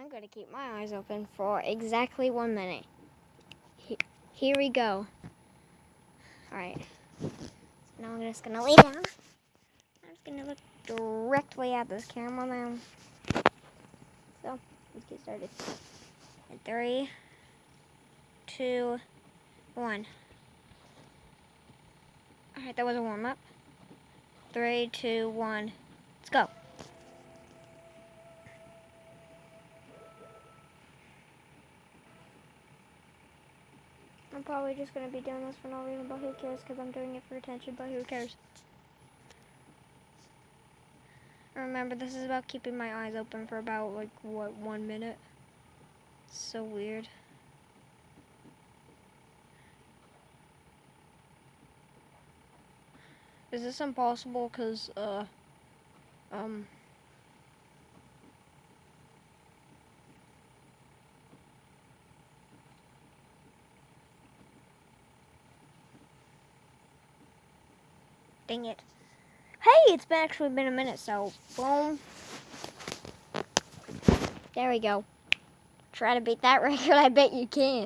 I'm going to keep my eyes open for exactly one minute. He- Here we go. Alright. So now I'm just going to lay down. I'm just going to look directly at this camera now. So, let's get started. In three, two, one. Alright, that was a warm up. Three, two, one. Let's go. I'm probably just going to be doing this for no reason, but who cares? Because I'm doing it for attention, but who cares? Remember, this is about keeping my eyes open for about, like, what, one minute? It's so weird. Is this impossible? Because, uh, um... Dang it. Hey, it's been actually been a minute, so boom. There we go. Try to beat that record, I bet you can.